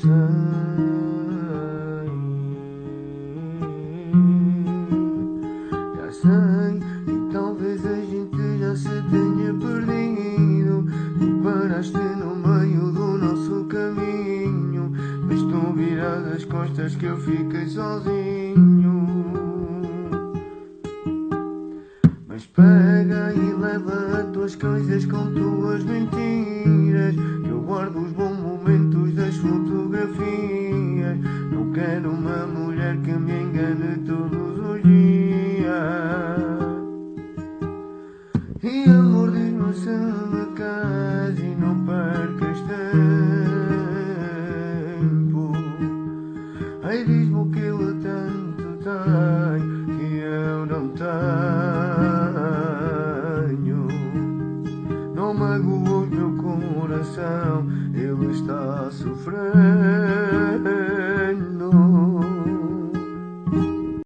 sei Já sei E talvez a gente já se tenha perdido. Tu paraste no meio do nosso caminho Mas tu virado as costas que eu fiquei sozinho. Mas pega e leva as tuas coisas com tuas mentiras. Uma mulher que me engane todos os dias. E amor diz-me se me casa e não percas tempo. Ai diz-me o que ele tanto tem que eu não tenho. Não magoas meu coração, ele está a sofrer